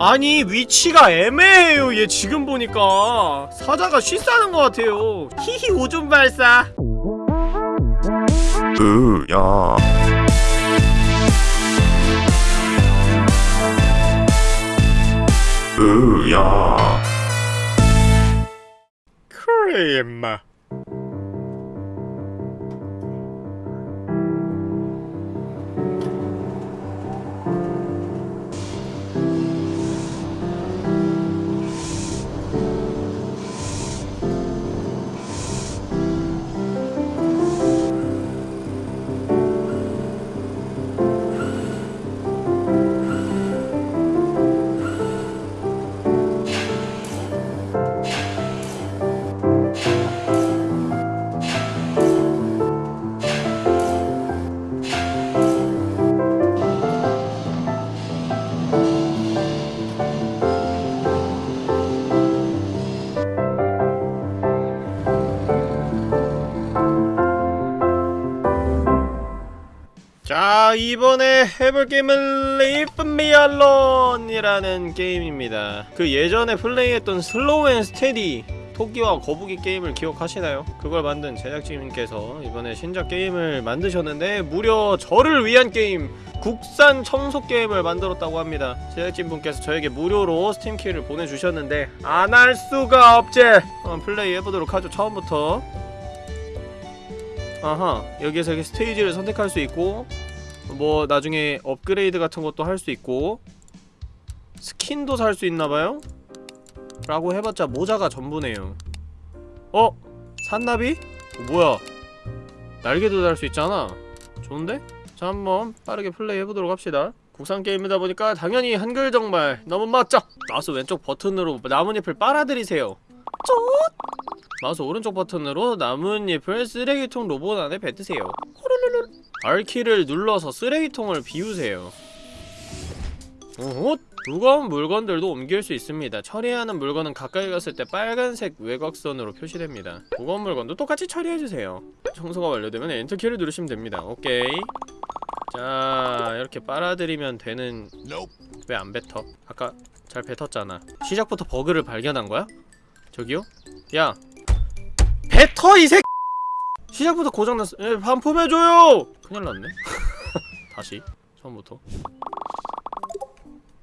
아니 위치가 애매해요 얘 지금 보니까. 사자가 쉬싸는 것 같아요. 히히 오줌 발사. 으야. 으야. 그래 임마 자 이번에 해볼 게임은 Leaf Me Alone이라는 게임입니다. 그 예전에 플레이했던 Slow and Steady 토끼와 거북이 게임을 기억하시나요? 그걸 만든 제작진님께서 이번에 신작 게임을 만드셨는데 무려 저를 위한 게임 국산 청소 게임을 만들었다고 합니다. 제작진분께서 저에게 무료로 스팀키를 보내주셨는데 안 할 수가 없지! 한번 플레이 해보도록 하죠. 처음부터 아하 여기에서 이렇게 스테이지를 선택할 수 있고 뭐 나중에 업그레이드 같은 것도 할 수 있고 스킨도 살 수 있나봐요? 라고 해봤자 모자가 전부네요 어? 산나비? 어, 뭐야 날개도 달 수 있잖아 좋은데? 자 한번 빠르게 플레이 해보도록 합시다 국산 게임이다 보니까 당연히 한글 정말 너무 멋져 마우스 왼쪽 버튼으로 나뭇잎을 빨아들이세요 쫓! 마우스 오른쪽 버튼으로 나뭇잎을 쓰레기통 로봇 안에 뱉으세요. R키를 눌러서 쓰레기통을 비우세요 오호 무거운 물건들도 옮길 수 있습니다 처리하는 물건은 가까이 갔을 때 빨간색 외곽선으로 표시됩니다 무거운 물건도 똑같이 처리해주세요 청소가 완료되면 엔터키를 누르시면 됩니다 오케이 자 이렇게 빨아들이면 되는 왜 안 뱉어? 아까 잘 뱉었잖아 시작부터 버그를 발견한 거야? 저기요? 야 뱉어 이 새. 시작부터 고장났어. 예, 반품해줘요. 큰일 났네. 다시 처음부터.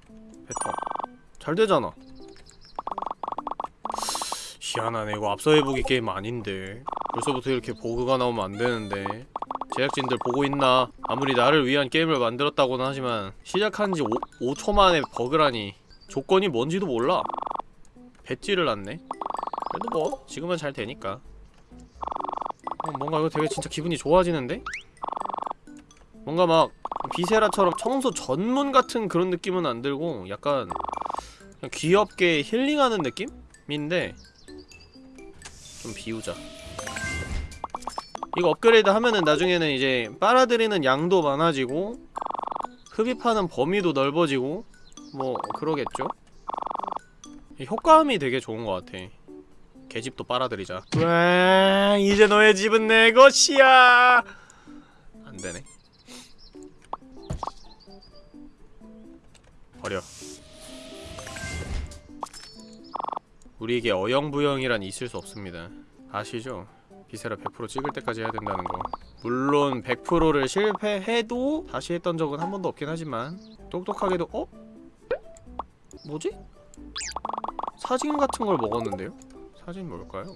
뱉어. 잘 되잖아. 희한하네. 이거 앞서 해보기 게임 아닌데. 벌써부터 이렇게 버그가 나오면 안 되는데. 제작진들 보고 있나? 아무리 나를 위한 게임을 만들었다고는 하지만 시작한 지 5, 5초 만에 버그라니 조건이 뭔지도 몰라. 뱉지를 않네. 그래도 뭐 지금은 잘 되니까 어, 뭔가 이거 되게 진짜 기분이 좋아지는데? 뭔가 막 비세라처럼 청소 전문 같은 그런 느낌은 안 들고 약간 귀엽게 힐링하는 느낌인데 좀 비우자 이거 업그레이드 하면은 나중에는 이제 빨아들이는 양도 많아지고 흡입하는 범위도 넓어지고 뭐 그러겠죠? 효과음이 되게 좋은 것 같아. 개집도 빨아들이자. 와 이제 너의 집은 내 것이야. 안되네. 버려. 우리에게 어영부영이란 있을 수 없습니다. 아시죠? 비세라 100% 찍을 때까지 해야 된다는 거. 물론 100%를 실패해도 다시 했던 적은 한 번도 없긴 하지만 똑똑하게도 어? 뭐지? 사진 같은 걸 먹었는데요? 사진 뭘까요?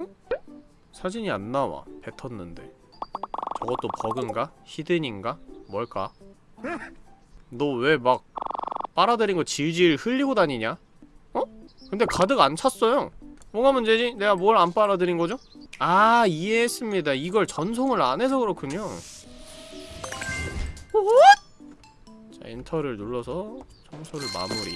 응? 사진이 안 나와. 뱉었는데. 저것도 버그인가? 히든인가? 뭘까? 너 왜 막 빨아들인 거 질질 흘리고 다니냐? 어? 근데 가득 안 찼어요. 뭐가 문제지? 내가 뭘 안 빨아들인 거죠? 아 이해했습니다. 이걸 전송을 안 해서 그렇군요. 자 엔터를 눌러서 청소를 마무리.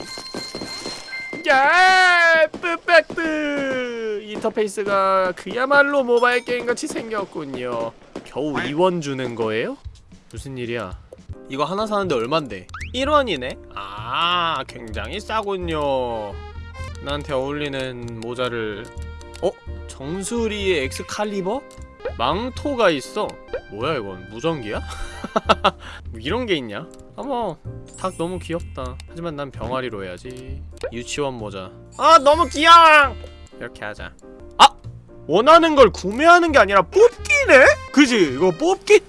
야, 뿌백뿌 인터페이스가 그야말로 모바일 게임같이 생겼군요. 겨우 2원 주는 거예요? 무슨 일이야? 이거 하나 사는데 얼만데? 1원이네? 아, 굉장히 싸군요. 나한테 어울리는 모자를 어? 정수리의 엑스칼리버? 망토가 있어 뭐야 이건 무전기야? 뭐 이런 게 있냐? 어머 닭 너무 귀엽다 하지만 난 병아리로 해야지 유치원 모자 아 너무 귀여워 이렇게 하자 아! 원하는 걸 구매하는 게 아니라 뽑기네? 그지? 이거 뽑기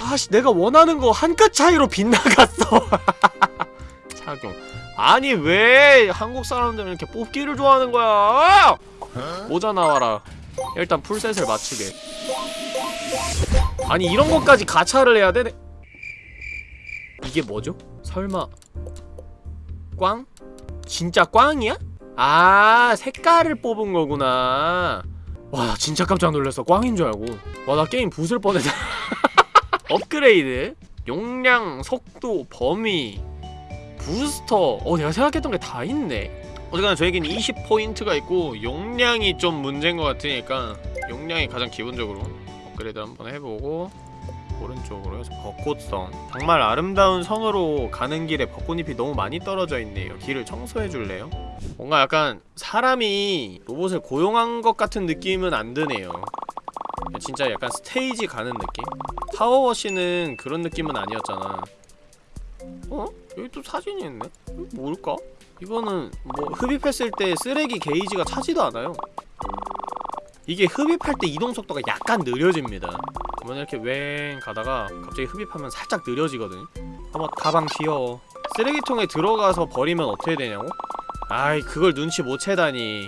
아씨 내가 원하는 거 한 끗 차이로 빗나갔어 아니 왜 한국 사람들은 이렇게 뽑기를 좋아하는 거야? 모자 나와라. 일단 풀셋을 맞추게. 아니 이런 것까지 가차를 해야 되네. 이게 뭐죠? 설마. 꽝? 진짜 꽝이야? 아 색깔을 뽑은 거구나. 와 진짜 깜짝 놀랐어. 꽝인 줄 알고. 와 나 게임 부술 뻔했다. 업그레이드. 용량, 속도, 범위 부스터 어 내가 생각했던 게 다 있네 어쨌거나 저에겐 20포인트가 있고 용량이 좀 문제인 것 같으니까 용량이 가장 기본적으로 업그레이드 한번 해보고 오른쪽으로 해서 벚꽃성 정말 아름다운 성으로 가는 길에 벚꽃잎이 너무 많이 떨어져 있네요 길을 청소해 줄래요? 뭔가 약간 사람이 로봇을 고용한 것 같은 느낌은 안 드네요 진짜 약간 스테이지 가는 느낌? 타워워시는 그런 느낌은 아니었잖아 어? 여기 또 사진이 있네? 이거 뭘까? 이거는 뭐 흡입했을 때 쓰레기 게이지가 차지도 않아요. 이게 흡입할 때 이동 속도가 약간 느려집니다. 그러면 이렇게 웽 가다가 갑자기 흡입하면 살짝 느려지거든 한번 가방 비워 쓰레기통에 들어가서 버리면 어떻게 되냐고? 아이 그걸 눈치 못 채다니.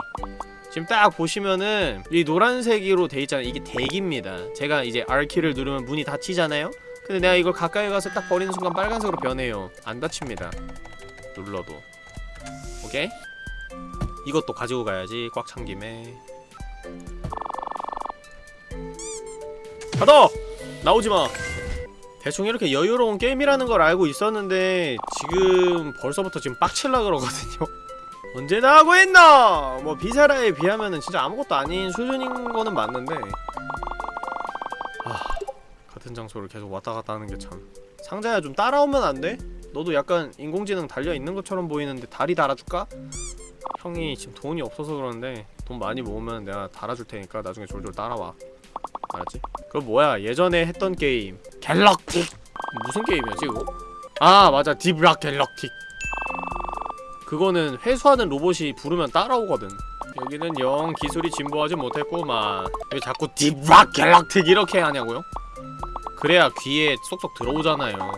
지금 딱 보시면은 이 노란색으로 돼 있잖아요. 이게 대기입니다. 제가 이제 R키를 누르면 문이 닫히잖아요 근데 내가 이걸 가까이 가서 딱 버리는 순간 빨간색으로 변해요. 안 닫힙니다. 눌러도. 오케이? 이것도 가지고 가야지 꽉 찬 김에. 받아! 나오지마! 대충 이렇게 여유로운 게임이라는 걸 알고 있었는데 지금 벌써부터 지금 빡칠라 그러거든요. 언제나 하고 있나! 뭐 비세라에 비하면은 진짜 아무것도 아닌 수준인 거는 맞는데. 아... 같은 장소를 계속 왔다 갔다 하는 게 참 상자야 좀 따라오면 안 돼? 너도 약간 인공지능 달려있는 것처럼 보이는데 다리 달아줄까? 형이 지금 돈이 없어서 그러는데 돈 많이 모으면 내가 달아줄 테니까 나중에 졸졸 따라와 알았지? 그거 뭐야 예전에 했던 게임 갤럭틱 무슨 게임이었지 그거? 아 맞아 딥락 갤럭틱 그거는 회수하는 로봇이 부르면 따라오거든 여기는 영 기술이 진보하지 못했구만 왜 자꾸 딥락 갤럭틱 이렇게 하냐고요? 그래야 귀에 쏙쏙 들어오잖아요.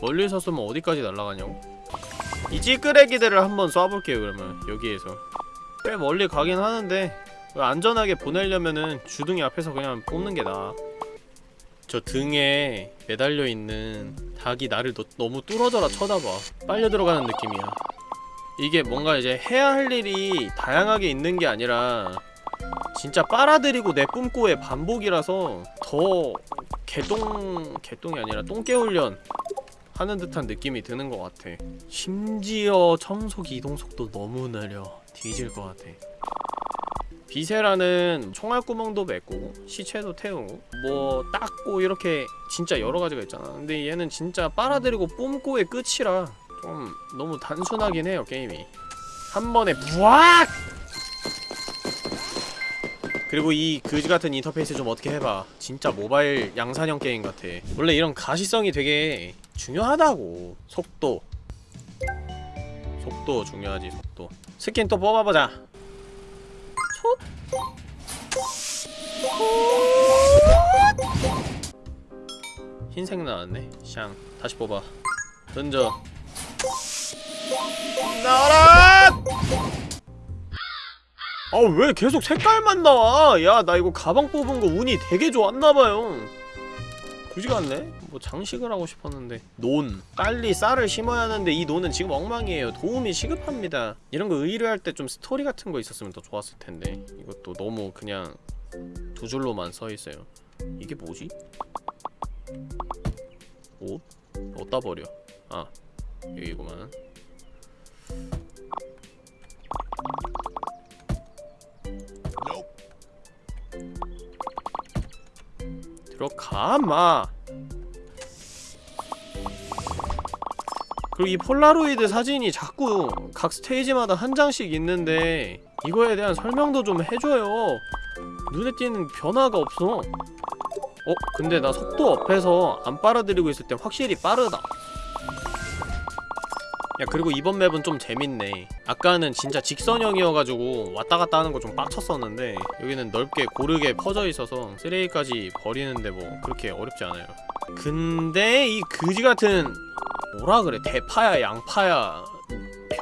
멀리서 쏘면 어디까지 날아가냐고? 이 찌끄레기들을 한번 쏴볼게요 그러면. 여기에서. 꽤 멀리 가긴 하는데 안전하게 보내려면은 주둥이 앞에서 그냥 뽑는 게 나아 저 등에 매달려 있는 닭이 나를 너, 너무 뚫어져라 쳐다봐. 빨려 들어가는 느낌이야. 이게 뭔가 이제 해야 할 일이 다양하게 있는 게 아니라 진짜 빨아들이고 내뿜고의 반복이라서 더 개똥... 개똥이 아니라 똥개훈련 하는 듯한 느낌이 드는 것 같아. 심지어 청소기 이동속도 너무 느려. 뒤질 것 같아. Viscera는 총알구멍도 메꾸고 시체도 태우고 뭐 닦고 이렇게 진짜 여러가지가 있잖아. 근데 얘는 진짜 빨아들이고 뿜고의 끝이라 좀 너무 단순하긴 해요 게임이. 한 번에 부악! 그리고 이 그지같은 인터페이스 좀 어떻게 해봐. 진짜 모바일 양산형 게임 같아. 원래 이런 가시성이 되게 중요하다고. 속도. 속도 중요하지 속도. 스킨 또 뽑아보자. 촛 흰색 나왔네. 샹. 다시 뽑아. 던져. 나라 아 왜 계속 색깔만 나와? 야 나 이거 가방 뽑은 거 운이 되게 좋았나봐요. 굳이 같네? 뭐 장식을 하고 싶었는데. 논. 빨리 쌀을 심어야 하는데 이 논은 지금 엉망이에요. 도움이 시급합니다. 이런 거 의뢰할 때 좀 스토리 같은 거 있었으면 더 좋았을 텐데. 이것도 너무 그냥 두 줄로만 써 있어요. 이게 뭐지? 옷? 어디다 버려? 아 여기구만 들어 가 마. 그리고 이 폴라로이드 사진이 자꾸 각 스테이지마다 한 장씩 있는데 이거에 대한 설명도 좀 해줘요. 눈에 띄는 변화가 없어. 어? 근데 나 속도 업해서 안 빨아들이고 있을 때 확실히 빠르다 야 그리고 이번 맵은 좀 재밌네. 아까는 진짜 직선형이어가지고 왔다갔다 하는 거 좀 빡쳤었는데 여기는 넓게 고르게 퍼져 있어서 쓰레기까지 버리는데 뭐 그렇게 어렵지 않아요. 근데 이 그지같은 뭐라 그래? 대파야 양파야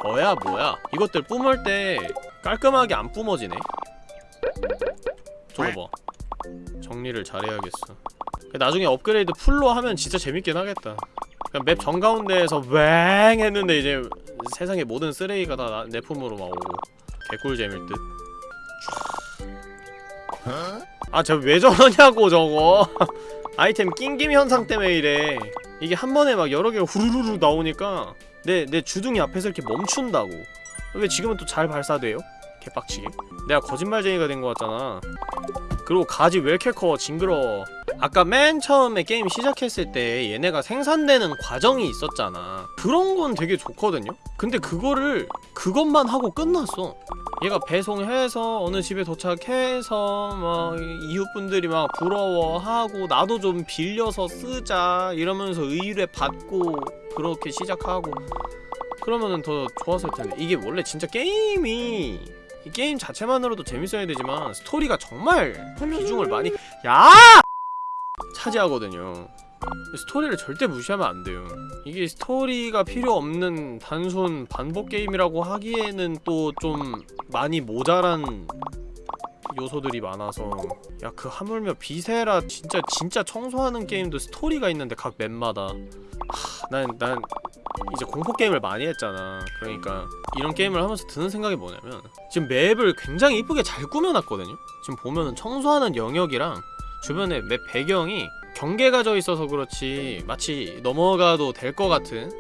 벼야 뭐야? 이것들 뿜을 때 깔끔하게 안 뿜어지네. 저거 봐 정리를 잘해야겠어 나중에 업그레이드 풀로 하면 진짜 재밌긴 하겠다 그냥 맵 정가운데에서 웽 했는데 이제 세상의 모든 쓰레기가 다 내 품으로 막 오고 개꿀잼일 듯. 아, 저 왜 저러냐고 저거. 아이템 낑김 현상 때문에 이래. 이게 한 번에 막 여러 개가 후루루루 나오니까 내 내 주둥이 앞에서 이렇게 멈춘다고. 왜 지금은 또 잘 발사돼요? 개빡치게. 내가 거짓말쟁이가 된거 같잖아. 그리고 가지 왜 이렇게 커? 징그러워. 아까 맨 처음에 게임 시작했을 때 얘네가 생산되는 과정이 있었잖아 그런 건 되게 좋거든요? 근데 그거를 그것만 하고 끝났어 얘가 배송해서 어느 집에 도착해서 막 이웃분들이 막 부러워하고 나도 좀 빌려서 쓰자 이러면서 의뢰 받고 그렇게 시작하고 그러면은 더 좋았을 텐데 이게 원래 진짜 게임이 이 게임 자체만으로도 재밌어야 되지만 스토리가 정말 비중을 많이 야! 차지하거든요. 스토리를 절대 무시하면 안 돼요. 이게 스토리가 필요 없는 단순 반복 게임이라고 하기에는 또 좀 많이 모자란 요소들이 많아서 야 그 하물며 Viscera 진짜 진짜 청소하는 게임도 스토리가 있는데 각 맵마다 난 난 이제 공포 게임을 많이 했잖아. 그러니까 이런 게임을 하면서 드는 생각이 뭐냐면 지금 맵을 굉장히 이쁘게 잘 꾸며놨거든요. 지금 보면은 청소하는 영역이랑 주변에 맵 배경이 경계가 져 있어서 그렇지 마치 넘어가도 될 것 같은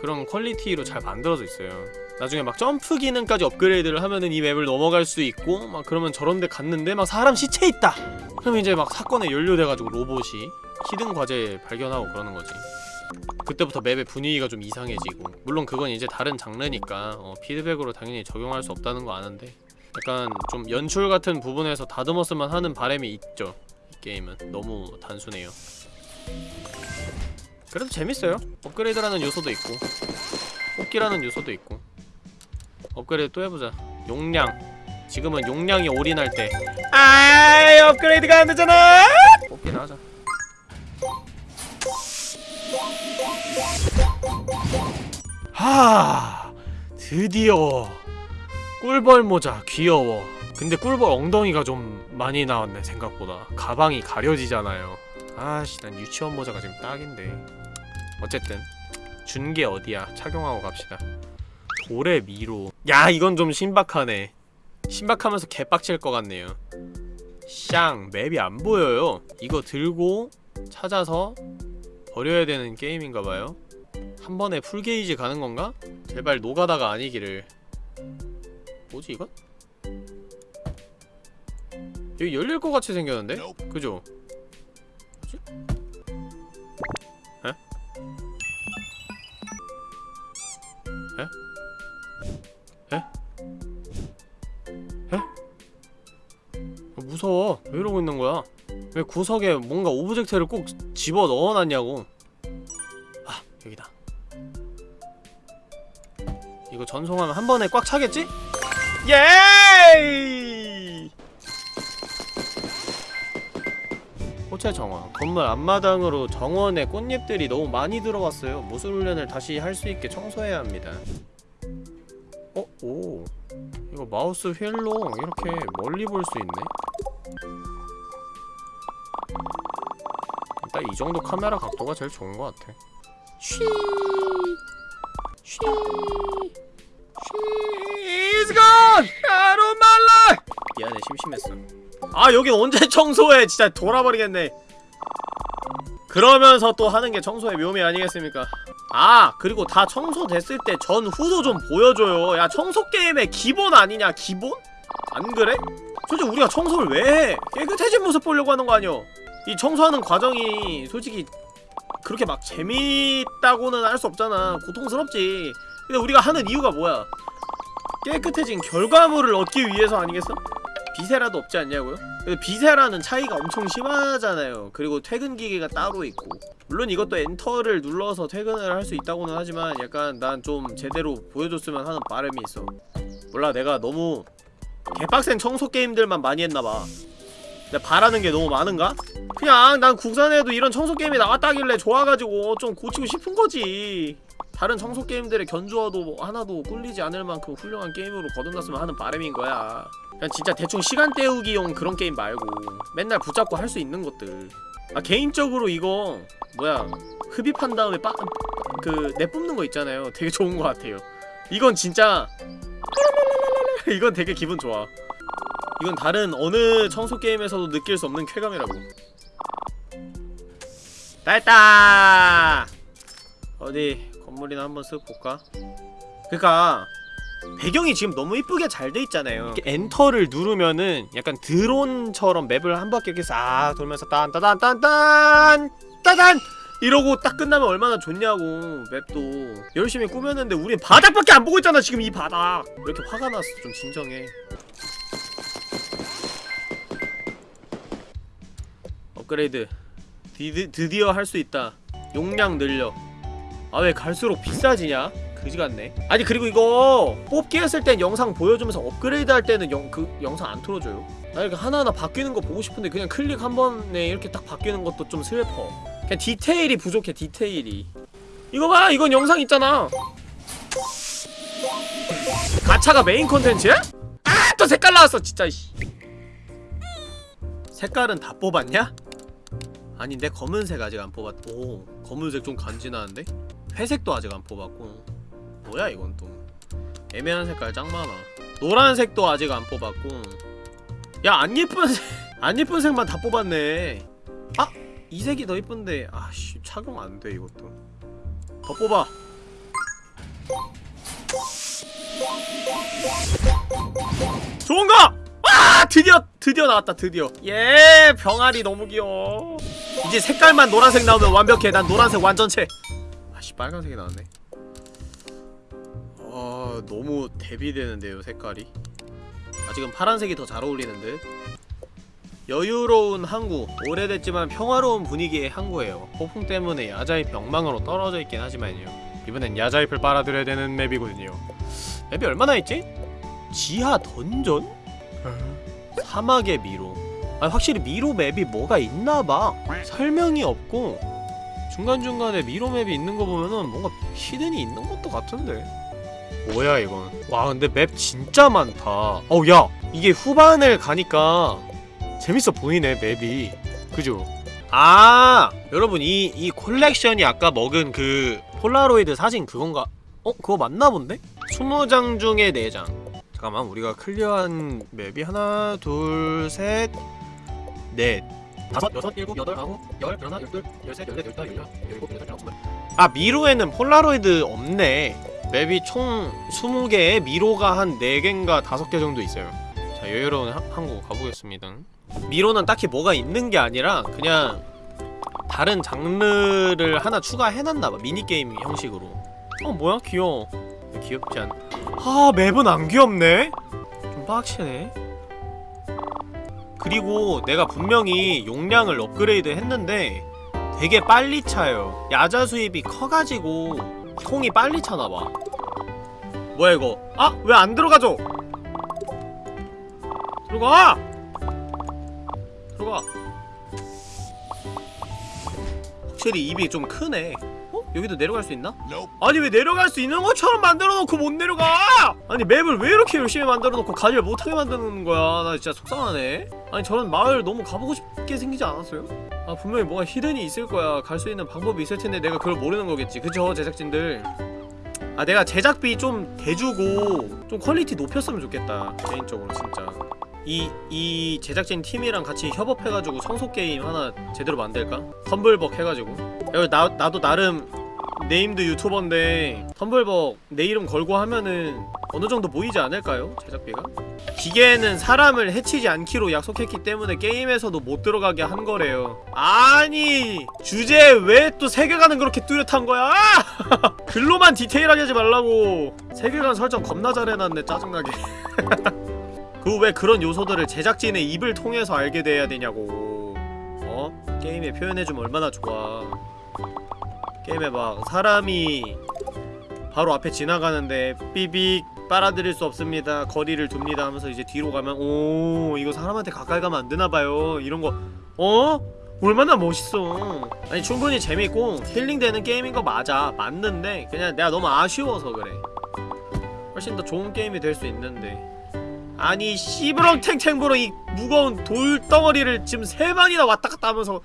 그런 퀄리티로 잘 만들어져 있어요. 나중에 막 점프 기능까지 업그레이드를 하면은 이 맵을 넘어갈 수 있고 막 그러면 저런 데 갔는데 막 사람 시체 있다! 그럼 이제 막 사건에 연루돼가지고 로봇이 hidden 과제 발견하고 그러는 거지. 그때부터 맵의 분위기가 좀 이상해지고. 물론 그건 이제 다른 장르니까 어, 피드백으로 당연히 적용할 수 없다는 거 아는데 약간 좀 연출 같은 부분에서 다듬었으면 하는 바람이 있죠 이 게임은. 너무 단순해요. 그래도 재밌어요. 업그레이드라는 요소도 있고 뽑기라는 요소도 있고 업그레이드 또 해보자. 용량. 지금은 용량이 올인할 때. 아이 업그레이드가 안 되잖아! 뽑기나 하자. 하 드디어. 꿀벌 모자 귀여워. 근데 꿀벌 엉덩이가 좀 많이 나왔네 생각보다. 가방이 가려지잖아요. 아씨 난 유치원 모자가 지금 딱인데. 어쨌든 준 게 어디야? 착용하고 갑시다. 돌의 미로 야 이건 좀 신박하네 신박하면서 개빡칠 것 같네요 샹 맵이 안 보여요 이거 들고 찾아서 버려야 되는 게임인가봐요 한 번에 풀게이지 가는 건가? 제발 노가다가 아니기를 뭐지 이건? 여기 열릴 것 같이 생겼는데? 그죠? 뭐지? 에? 에? 에? 에? 어, 무서워 왜 이러고 있는 거야? 왜 구석에 뭔가 오브젝트를 꼭 집어 넣어놨냐고 아 여기다 이거 전송하면 한 번에 꽉 차겠지? 예이! 호체 정원 건물 앞마당으로 정원에 꽃잎들이 너무 많이 들어왔어요 무술 훈련을 다시 할 수 있게 청소해야 합니다 어? 오. 이거 마우스 휠로 이렇게 멀리 볼 수 있네? 일단 이 정도 카메라 각도가 제일 좋은 것 같아. 쉬 쉬 She's gone! Out of my life! 미안해 심심했어. 아 여긴 언제 청소해? 진짜 돌아버리겠네. 그러면서 또 하는 게 청소의 묘미 아니겠습니까 아 그리고 다 청소됐을 때 전후도 좀 보여줘요 야 청소 게임의 기본 아니냐 기본? 안 그래? 솔직히 우리가 청소를 왜 해? 깨끗해진 모습 보려고 하는 거 아니여 이 청소하는 과정이 솔직히 그렇게 막 재밌다고는 할 수 없잖아 고통스럽지 근데 우리가 하는 이유가 뭐야 깨끗해진 결과물을 얻기 위해서 아니겠어? 비세라도 없지 않냐고요? 비세라는 차이가 엄청 심하잖아요. 그리고 퇴근 기계가 따로 있고. 물론 이것도 엔터를 눌러서 퇴근을 할 수 있다고는 하지만 약간 난 좀 제대로 보여줬으면 하는 바람이 있어. 몰라 내가 너무 개빡센 청소 게임들만 많이 했나봐. 내가 바라는 게 너무 많은가? 그냥 난 국산에도 이런 청소 게임이 나왔다길래 좋아가지고 좀 고치고 싶은 거지 다른 청소 게임들의 견주어도 뭐 하나도 꿀리지 않을 만큼 훌륭한 게임으로 거듭났으면 하는 바람인 거야. 그냥 진짜 대충 시간 때우기용 그런 게임 말고 맨날 붙잡고 할 수 있는 것들. 아 개인적으로 이거 뭐야? 흡입한 다음에 빠, 그 내뿜는 거 있잖아요. 되게 좋은 거 같아요. 이건 진짜 이건 되게 기분 좋아. 이건 다른 어느 청소 게임에서도 느낄 수 없는 쾌감이라고. 다 했다 어디 건물이나 한번 쓱 볼까? 그니까 배경이 지금 너무 이쁘게 잘 돼 있잖아요. 이렇게 엔터를 누르면은 약간 드론처럼 맵을 한 바퀴 이렇게 싹 돌면서 딴따단딴딴 따단! 이러고 딱 끝나면 얼마나 좋냐고 맵도. 열심히 꾸몄는데 우린 바닥밖에 안 보고 있잖아 지금 이 바닥! 왜 이렇게 화가 났어 좀 진정해. 업그레이드 디, 드디어 할 수 있다. 용량 늘려 아 왜 갈수록 비싸지냐 그지 같네 아니 그리고 이거 뽑기 했을 땐 영상 보여주면서 업그레이드 할 때는 영, 그 영상 안 틀어줘요 나 이렇게 하나하나 바뀌는 거 보고 싶은데 그냥 클릭 한 번에 이렇게 딱 바뀌는 것도 좀 슬퍼 그냥 디테일이 부족해 디테일이 이거 봐 이건 영상 있잖아 가차가 메인 컨텐츠야? 아 또 색깔 나왔어 진짜 씨. 색깔은 다 뽑았냐? 아니 내 검은색 아직 안 뽑았 오 검은색 좀 간지나는데? 회색도 아직 안 뽑았고. 뭐야 이건 또. 애매한 색깔 짱 많아. 노란색도 아직 안 뽑았고. 야 안 예쁜 색, 안 예쁜 색만 다 뽑았네. 아! 이 색이 더 예쁜데. 아씨 착용 안 돼 이것도. 더 뽑아. 좋은거! 아 드디어 드디어 나왔다 드디어. 예 병아리 너무 귀여워. 이제 색깔만 노란색 나오면 완벽해. 난 노란색 완전체 아씨 빨간색이 나왔네. 아 너무 대비되는데요 색깔이? 아직은 파란색이 더 잘 어울리는 듯. 여유로운 항구 오래됐지만 평화로운 분위기의 항구예요. 폭풍 때문에 야자잎 엉망으로 떨어져 있긴 하지만요. 이번엔 야자잎을 빨아들여야 되는 맵이거든요. 맵이 얼마나 있지? 지하 던전? 사막의 미로. 아 확실히 미로 맵이 뭐가 있나봐. 설명이 없고 중간중간에 미로 map이 있는 거 보면은 뭔가 hidden이 있는 것도 같은데 뭐야 이건 와 근데 map 진짜 많다 어야 이게 후반을 가니까 재밌어 보이네 map이 그죠? 아 여러분 이 이 콜렉션이 아까 먹은 그 폴라로이드 사진 그건가? 어? 그거 맞나 본데? 20장 중에 4장 잠깐만 우리가 클리어한 map이 하나 둘셋넷 다섯 여섯 일곱 여덟 아홉 열 열하나 열둘 열셋 열넷 열다 열여 열일곱 열여덟 열아홉 아 미로에는 폴라로이드 없네. 맵이 총 20개에 미로가 한 4개인가 5개 정도 있어요. 자 여유로운 하- 항구 가보겠습니다. 미로는 딱히 뭐가 있는 게 아니라 그냥 다른 장르를 하나 추가해놨나봐 미니게임 형식으로. 어 뭐야? 귀여워. 귀엽지 않... 아 맵은 안 귀엽네? 좀 빡치네 그리고 내가 분명히 용량을 업그레이드 했는데 되게 빨리 차요 야자 수입이 커가지고 통이 빨리 차나봐 뭐야 이거 아! 왜 안 들어가죠? 들어가! 들어가 확실히 입이 좀 크네 어? 여기도 내려갈 수 있나? 아니 왜 내려갈 수 있는 것처럼 만들어놓고 못 내려가! 아니 map을 왜 이렇게 열심히 만들어놓고 가지를 못하게 만드는 거야? 나 진짜 속상하네. 아니 저런 마을 너무 가보고 싶게 생기지 않았어요? 아 분명히 뭐가 hidden이 있을 거야. 갈 수 있는 방법이 있을 텐데 내가 그걸 모르는 거겠지. 그쵸 제작진들? 아 내가 제작비 좀 대주고 좀 quality 높였으면 좋겠다. 개인적으로 진짜. 이, 이 제작진 팀이랑 같이 협업해가지고 청소 게임 하나 제대로 만들까? 텀블벅 해가지고. 야, 나, 나도 나름 named 유튜버인데 텀블벅 내 이름 걸고 하면은 어느 정도 모이지 않을까요? 제작비가? 기계는 사람을 해치지 않기로 약속했기 때문에 게임에서도 못 들어가게 한 거래요. 아니 주제에 왜 또 세계관은 그렇게 뚜렷한 거야? 글로만 디테일하게 하지 말라고. 세계관 설정 겁나 잘해놨네 짜증나게. 그 왜 그런 요소들을 제작진의 입을 통해서 알게 돼야 되냐고. 어? 게임에 표현해주면 얼마나 좋아. 게임에 막 사람이 바로 앞에 지나가는데 삐빅 빨아들일 수 없습니다. 거리를 둡니다 하면서 이제 뒤로 가면 오 이거 사람한테 가까이 가면 안 되나봐요. 이런 거. 어? 얼마나 멋있어. 아니 충분히 재밌고 힐링되는 게임인 거 맞아. 맞는데 그냥 내가 너무 아쉬워서 그래. 훨씬 더 좋은 게임이 될 수 있는데. 아니 씨부렁 탱탱부렁 이 무거운 돌덩어리를 지금 세 번이나 왔다 갔다 하면서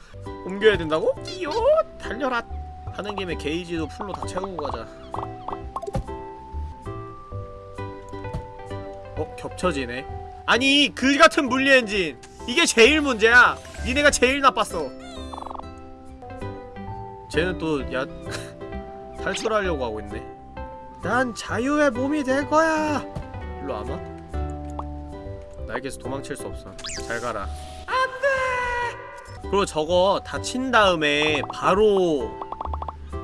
옮겨야 된다고? 끼요 달려라 하는 김에 게이지도 풀로 다 채우고 가자. 어? 겹쳐지네. 아니 그 같은 물리 엔진. 이게 제일 문제야. 니네가 제일 나빴어. 쟤는 또야 탈출하려고 하고 있네. 난 자유의 몸이 될 거야. 일로 와봐. 나에게서 도망칠 수 없어. 잘 가라. 안돼! 그리고 저거 다친 다음에 바로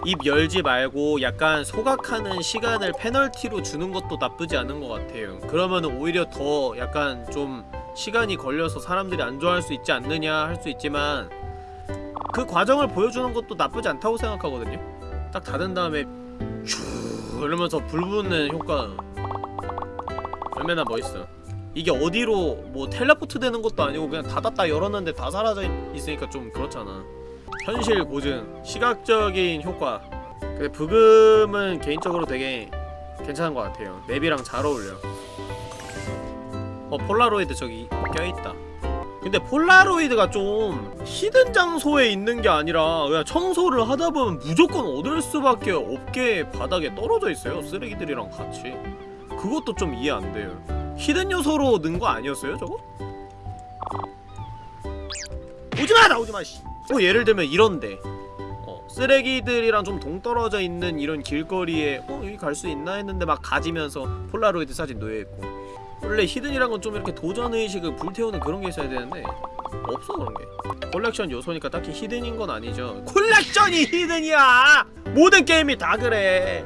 입 열지 말고 약간 소각하는 시간을 페널티로 주는 것도 나쁘지 않은 것 같아요. 그러면은 오히려 더 약간 좀 시간이 걸려서 사람들이 안 좋아할 수 있지 않느냐 할 수 있지만 그 과정을 보여주는 것도 나쁘지 않다고 생각하거든요. 딱 닫은 다음에 슈 이러면서 불 붙는 효과. 얼마나 멋있어 이게 어디로 뭐 텔레포트 되는 것도 아니고 그냥 닫았다 열었는데 다 사라져 있- 있으니까 좀 그렇잖아 현실 고증, 시각적인 효과. 근데 브금은 개인적으로 되게 괜찮은 것 같아요. map이랑 잘 어울려. 어 폴라로이드 저기 껴있다. 근데 폴라로이드가 좀 hidden 장소에 있는 게 아니라 그냥 청소를 하다 보면 무조건 얻을 수밖에 없게 바닥에 떨어져 있어요. 쓰레기들이랑 같이. 그것도 좀 이해 안 돼요. hidden 요소로 넣은 거 아니었어요 저거? 오지마 나 오지마 씨. 뭐 예를 들면 이런데. 어, 쓰레기들이랑 좀 동떨어져 있는 이런 길거리에 어 여기 갈 수 있나? 했는데 막 가지면서 폴라로이드 사진 놓여있고. 원래 hidden이란 건 좀 이렇게 도전의식을 불태우는 그런 게 있어야 되는데 없어 그런 게. 콜렉션 요소니까 딱히 hidden인 건 아니죠. 콜렉션이 hidden이야! 모든 게임이 다 그래.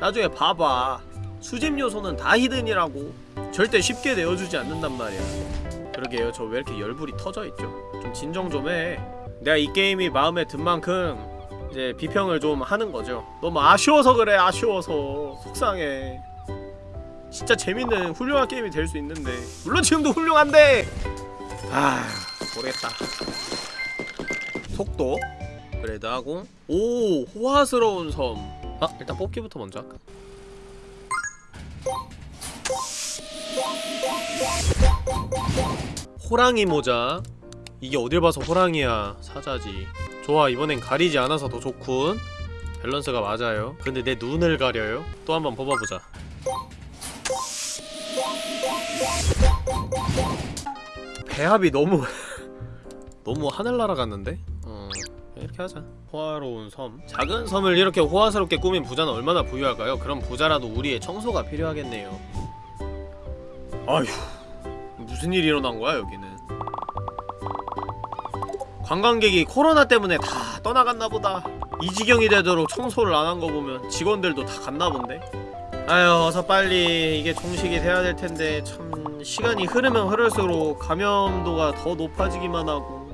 나중에 봐봐. 수집 요소는 다 히든이라고. 절대 쉽게 내어주지 않는단 말이야. 그러게요. 저 왜 이렇게 열불이 터져있죠? 좀 진정 좀해 내가 이 게임이 마음에 든 만큼 이제 비평을 좀 하는 거죠. 너무 아쉬워서 그래 아쉬워서. 속상해. 진짜 재밌는 훌륭한 게임이 될 수 있는데. 물론 지금도 훌륭한데! 아 모르겠다. 속도 그래도 하고. 오 호화스러운 섬. 아, 일단 뽑기부터 먼저 할까? 호랑이 모자 이게 어딜 봐서 호랑이야. 사자지. 좋아 이번엔 가리지 않아서 더 좋군. 밸런스가 맞아요. 근데 내 눈을 가려요? 또 한번 뽑아보자. 배합이 너무 너무 하늘나라 같는데? 어 이렇게 하자. 호화로운 섬. 작은 섬을 이렇게 호화스럽게 꾸민 부자는 얼마나 부유할까요? 그럼 부자라도 우리의 청소가 필요하겠네요. 아휴 무슨 일이 일어난 거야 여기는 관광객이 코로나 때문에 다 떠나갔나 보다. 이 지경이 되도록 청소를 안 한 거 보면 직원들도 다 갔나 본데. 아유 어서 빨리 이게 종식이 돼야 될 텐데 참 시간이 흐르면 흐를수록 감염도가 더 높아지기만 하고.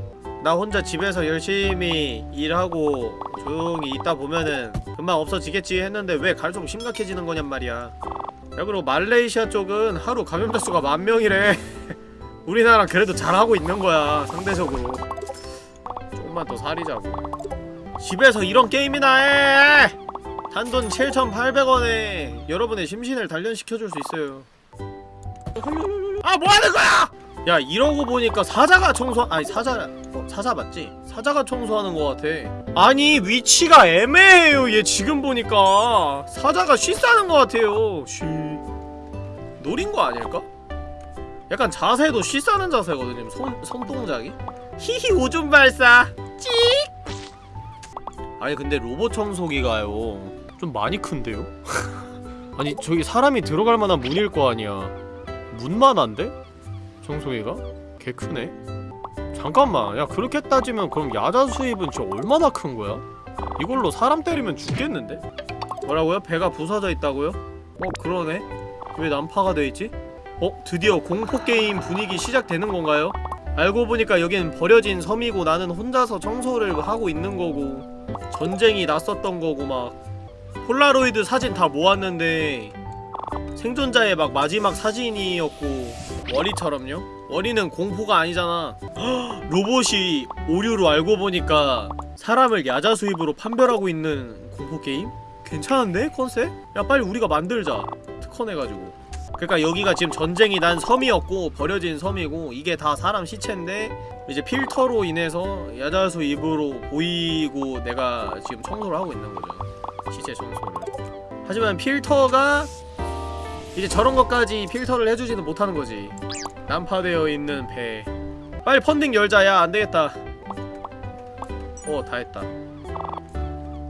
나 혼자 집에서 열심히 일하고 조용히 있다 보면은 금방 없어지겠지 했는데 왜 갈수록 심각해지는 거냔 말이야. 야 그리고 말레이시아 쪽은 하루 감염자 수가 만 명이래. 우리나라 그래도 잘하고 있는 거야 상대적으로 조금만 더 살이자고. 집에서 이런 게임이나 해! 단돈 7,800원에 여러분의 심신을 단련시켜줄 수 있어요. 아 뭐하는 거야! 야 이러고 보니까 사자가 청소 아니 사자 어, 사자 맞지? 사자가 청소하는 것 같아. 아니 위치가 애매해요 얘 지금 보니까. 사자가 쉬 싸는 것 같아요. 쉬 노린 거 아닐까? 약간 자세도 쉬 싸는 자세거든요 손, 손동작이 히히 오줌 발사 찍 아니 근데 로봇 청소기가요 좀 많이 큰데요? 아니 저기 사람이 들어갈 만한 문일 거 아니야 문만 한데? 청소기가? 개 크네 잠깐만 야 그렇게 따지면 그럼 야자 수입은 저 얼마나 큰 거야? 이걸로 사람 때리면 죽겠는데? 뭐라고요? 배가 부서져 있다고요? 어 그러네 왜 난파가 돼 있지? 어 드디어 공포 게임 분위기 시작되는 건가요? 알고 보니까 여긴 버려진 섬이고 나는 혼자서 청소를 하고 있는 거고 전쟁이 났었던 거고 막 폴라로이드 사진 다 모았는데 생존자의 막 마지막 사진이었고 월이처럼요? 월이는 공포가 아니잖아 헉, 로봇이 오류로 알고 보니까 사람을 야자 수입으로 판별하고 있는 공포 게임? 괜찮은데 컨셉? 야 빨리 우리가 만들자 특허내가지고 그러니까 여기가 지금 전쟁이 난 섬이었고 버려진 섬이고 이게 다 사람 시체인데 이제 필터로 인해서 야자수 입으로 보이고 내가 지금 청소를 하고 있는 거죠. 시체 청소를. 하지만 필터가 이제 저런 것까지 필터를 해주지는 못하는 거지. 난파되어 있는 배. 빨리 펀딩 열자 야. 안되겠다. 어 다 했다.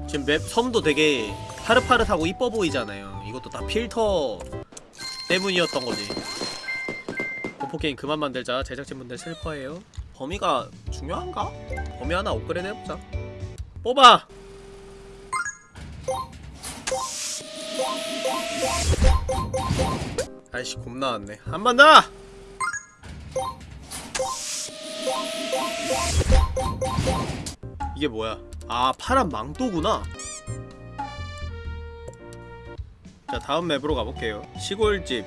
지금 맵 섬도 되게 파릇파릇하고 이뻐 보이잖아요. 이것도 다 필터 때문이었던 거지. 공포게임 그만 만들자. 제작진분들 슬퍼해요. 범위가 중요한가? 범위 하나 업그레이드 해보자. 뽑아! 아이씨 곰 나왔네. 한 번 더! 이게 뭐야? 아 파란 망토구나 자 다음 map으로 가볼게요. 시골집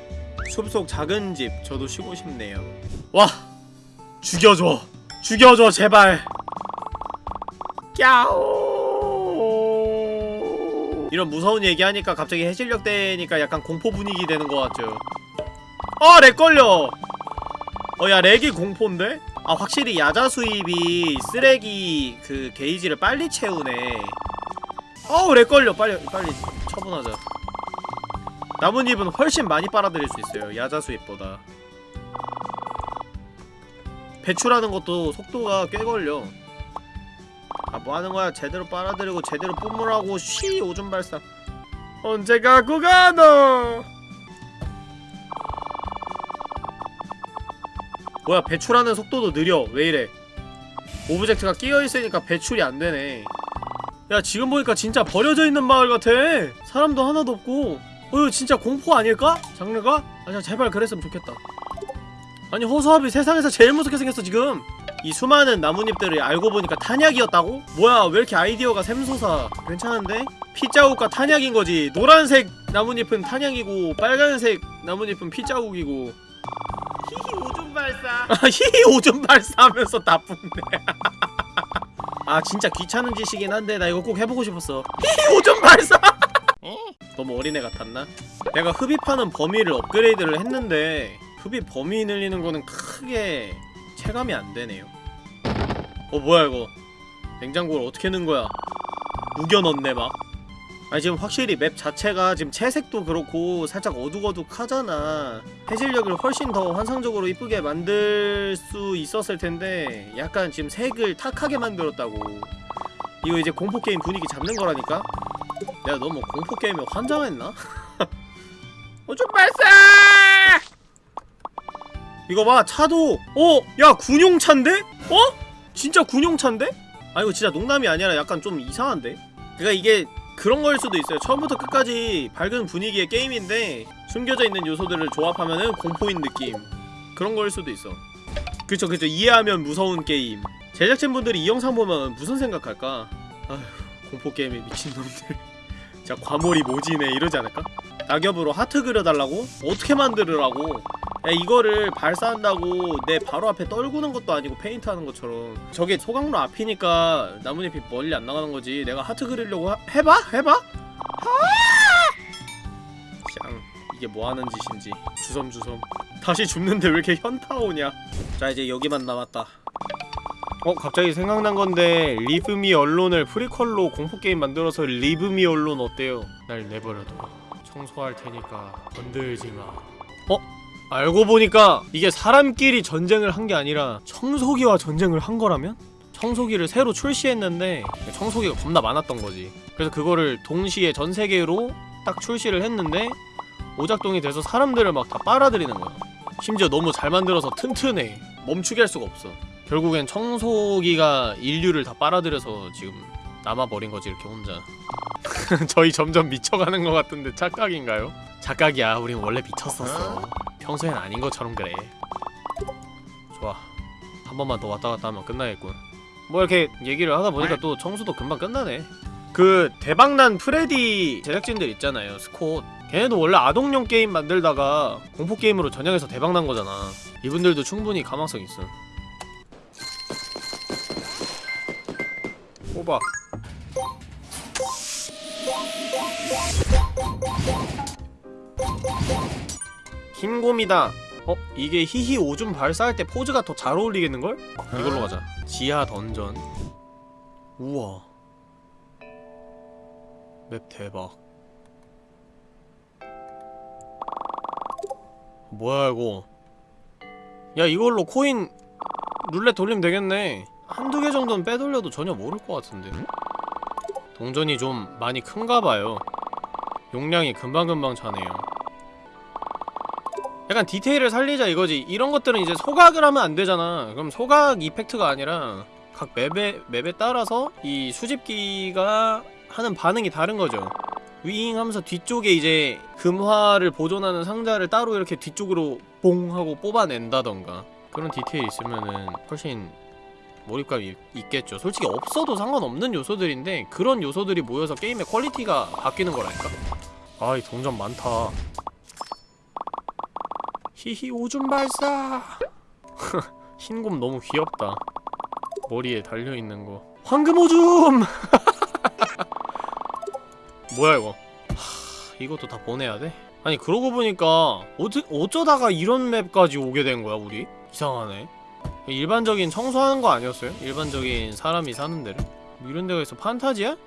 숲속 작은 집. 저도 쉬고 싶네요. 와 죽여줘. 죽여줘 제발. 꺄오. 이런 무서운 얘기하니까 갑자기 해질녘 되니까 약간 공포 분위기 되는 것 같죠. 어! lag 걸려. 어야 lag이 공포인데? 아 확실히 야자 수입이 쓰레기 그 게이지를 빨리 채우네. 어우 렉 걸려. 빨리 빨리 처분하자 나뭇잎은 훨씬 많이 빨아들일 수 있어요 야자 수입보다. 배출하는 것도 속도가 꽤 걸려. 아 뭐하는거야? 제대로 빨아들이고 제대로 뿜으라고 쉬 오줌 발사. 언제 갖고 가너 뭐야 배출하는 속도도 느려. 왜이래? object가 끼어있으니까 배출이 안되네. 야 지금 보니까 진짜 버려져 있는 마을 같아. 사람도 하나도 없고 어 이거 진짜 공포 아닐까? 장르가? 아 제발 그랬으면 좋겠다. 아니 허수아비 세상에서 제일 무섭게 생겼어 지금. 이 수많은 나뭇잎들을 알고 보니까 탄약이었다고? 뭐야 왜 이렇게 아이디어가 샘솟아? 괜찮은데? 피자국과 탄약인거지. 노란색 나뭇잎은 탄약이고 빨간색 나뭇잎은 피자국이고. 히히 오줌 발사. 히히 오줌 발사하면서 나쁜데 아 진짜 귀찮은 짓이긴 한데 나 이거 꼭 해보고 싶었어. 히히 오줌 발사 너무 어린애 같았나? 내가 흡입하는 범위를 업그레이드를 했는데 흡입 범위 늘리는 거는 크게 체감이 안 되네요. 어 뭐야 이거? 냉장고를 어떻게 넣은 거야? 우겨 넣네 막. 아니 지금 확실히 맵 자체가 지금 채색도 그렇고 살짝 어둑어둑하잖아. 해질녘을 훨씬 더 환상적으로 이쁘게 만들 수 있었을 텐데 약간 지금 색을 탁하게 만들었다고. 이거 이제 공포 게임 분위기 잡는 거라니까? 내가 너무 공포 게임에 환장했나? 오줌 발사! 이거 봐 차도 어? 야 군용차인데? 어? 진짜 군용차인데? 아 이거 진짜 농담이 아니라 약간 좀 이상한데? 그니까 이게 그런 거일 수도 있어요 처음부터 끝까지 밝은 분위기의 게임인데 숨겨져 있는 요소들을 조합하면은 공포인 느낌 그런 거일 수도 있어 그쵸 그쵸 이해하면 무서운 게임 제작진분들이 이 영상 보면 무슨 생각할까? 아휴 공포 게임에 미친놈들 진짜 과몰입 오지네 이러지 않을까? 낙엽으로 하트 그려달라고? 어떻게 만들으라고? 야 이거를 발사한다고 내 바로 앞에 떨구는 것도 아니고 페인트하는 것처럼 저게 소각로 앞이니까 나뭇잎이 멀리 안 나가는 거지 내가 하트 그리려고 하, 해봐? 해봐? 짱 이게 뭐하는 짓인지 주섬주섬 다시 줍는데 왜 이렇게 현타 오냐 자 이제 여기만 남았다 어 갑자기 생각난 건데 Leave Me Alone을 prequel로 공포게임 만들어서 Leave Me Alone 어때요? 날 내버려둬 청소할 테니까 건들지 마 어? 알고 보니까 이게 사람끼리 전쟁을 한 게 아니라 청소기와 전쟁을 한 거라면? 청소기를 새로 출시했는데 청소기가 겁나 많았던 거지 그래서 그거를 동시에 전 세계로 딱 출시를 했는데 오작동이 돼서 사람들을 막 다 빨아들이는 거야 심지어 너무 잘 만들어서 튼튼해 멈추게 할 수가 없어 결국엔 청소기가 인류를 다 빨아들여서 지금 남아버린 거지 이렇게 혼자. 저희 점점 미쳐가는 것 같은데 착각인가요? 착각이야. 우린 원래 미쳤었어. 평소엔 아닌 것처럼 그래. 좋아. 한 번만 더 왔다 갔다 하면 끝나겠군. 뭐 이렇게 얘기를 하다 보니까 또 청소도 금방 끝나네. 그 대박난 프레디 제작진들 있잖아요 스콧. 걔네도 원래 아동용 게임 만들다가 공포 게임으로 전향해서 대박난 거잖아. 이분들도 충분히 가망성 있어 뽑아 흰 곰이다. 어? 이게 히히 오줌 발사할 때 포즈가 더 잘 어울리겠는걸? 이걸로 가자. 지하 던전. 우와. 맵 대박. 뭐야 이거? 야 이걸로 코인 룰렛 돌리면 되겠네 한두 개 정도는 빼돌려도 전혀 모를 것 같은데. 동전이 좀 많이 큰가봐요. 용량이 금방금방 차네요. 약간 디테일을 살리자 이거지. 이런 것들은 이제 소각을 하면 안 되잖아. 그럼 소각 effect가 아니라 각 map에, map에 따라서 이 수집기가 하는 반응이 다른 거죠. 윙 하면서 뒤쪽에 이제 금화를 보존하는 상자를 따로 이렇게 뒤쪽으로 봉 하고 뽑아낸다던가. 그런 디테일 있으면은 훨씬 몰입감이 있겠죠. 솔직히 없어도 상관없는 요소들인데 그런 요소들이 모여서 게임의 quality가 바뀌는 거라니까? 아이 동전 많다. 히히 오줌 발사. 흰곰 너무 귀엽다. 머리에 달려있는 거. 황금 오줌 뭐야 이거? 하, 이것도 다 보내야 돼? 아니 그러고 보니까 어쩌, 어쩌다가 이런 맵까지 오게 된 거야 우리? 이상하네 일반적인 청소하는 거 아니었어요? 일반적인 사람이 사는 데를? 뭐 이런 데가 있어 판타지야?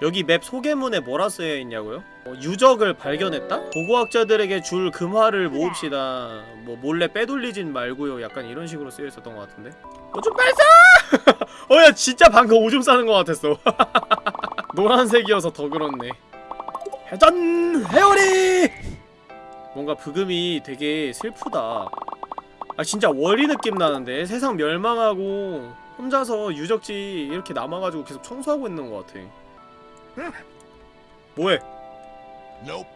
여기 맵 소개문에 뭐라 쓰여 있냐고요? 어, 유적을 발견했다? 고고학자들에게 줄 금화를 모읍시다. 뭐 몰래 빼돌리진 말고요. 약간 이런 식으로 쓰여 있었던 것 같은데. 오줌 발사! 어야 진짜 방금 오줌 싸는 것 같았어. 노란색이어서 더 그렇네. 회전 회오리! 뭔가 브금이 되게 슬프다. 아 진짜 월이 느낌 나는데 세상 멸망하고 혼자서 유적지 이렇게 남아가지고 계속 청소하고 있는 것 같아. 뭐해? Nope.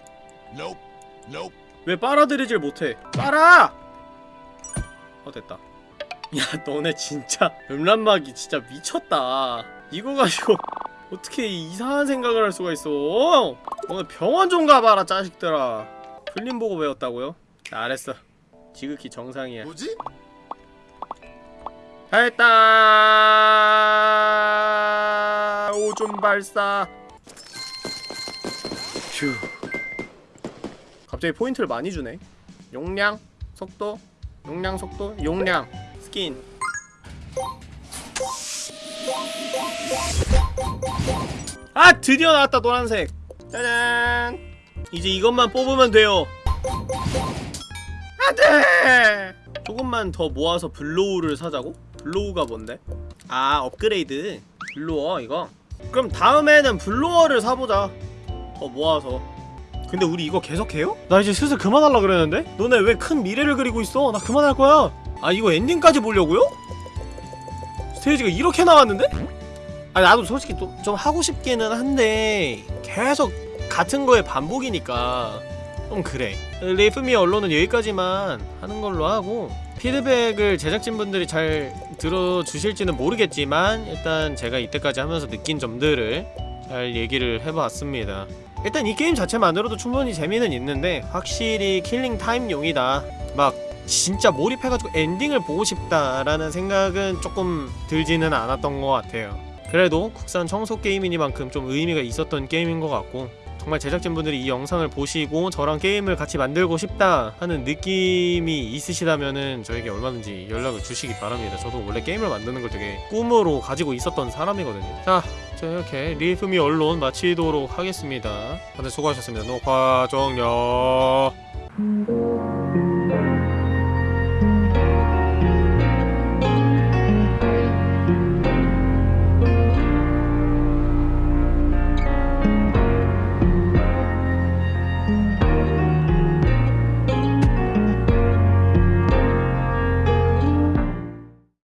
Nope. Nope. 왜 빨아들이질 못해? 빨아! 어 됐다 야 너네 진짜 음란막이 진짜 미쳤다 이거 가지고 어떻게 이상한 생각을 할 수가 있어 오늘 병원 좀 가봐라 자식들아 필름 보고 배웠다고요? 잘했어 지극히 정상이야. 뭐지? 됐다 오줌 발사! 휴. 갑자기 포인트를 많이 주네. 용량 속도 용량 속도 용량 스킨. 아 드디어 나왔다 노란색. 짜잔! 이제 이것만 뽑으면 돼요 안돼 조금만 더 모아서 blow를 사자고? blow가 뭔데? 아 업그레이드 blower 이거? 그럼 다음에는 blower를 사보자 더 모아서 근데 우리 이거 계속해요? 나 이제 슬슬 그만할라 그랬는데? 너네 왜 큰 미래를 그리고 있어? 나 그만할 거야 아 이거 엔딩까지 보려고요? 스테이지가 이렇게 나왔는데? 아 나도 솔직히 또좀 하고 싶기는 한데 계속 같은 거의 반복이니까 좀 그래. Leave Me Alone은 여기까지만 하는 걸로 하고 피드백을 제작진분들이 잘 들어주실지는 모르겠지만 일단 제가 이때까지 하면서 느낀 점들을 잘 얘기를 해봤습니다. 일단 이 게임 자체만으로도 충분히 재미는 있는데 확실히 killing time용이다. 막 진짜 몰입해가지고 엔딩을 보고 싶다라는 생각은 조금 들지는 않았던 것 같아요. 그래도 국산 청소 게임이니만큼 좀 의미가 있었던 게임인 것 같고 정말 제작진분들이 이 영상을 보시고 저랑 게임을 같이 만들고 싶다 하는 느낌이 있으시다면은 저에게 얼마든지 연락을 주시기 바랍니다. 저도 원래 게임을 만드는 걸 되게 꿈으로 가지고 있었던 사람이거든요. 자, 자 이렇게 리프미 언론 마치도록 하겠습니다. 다들 수고하셨습니다. 녹화 종료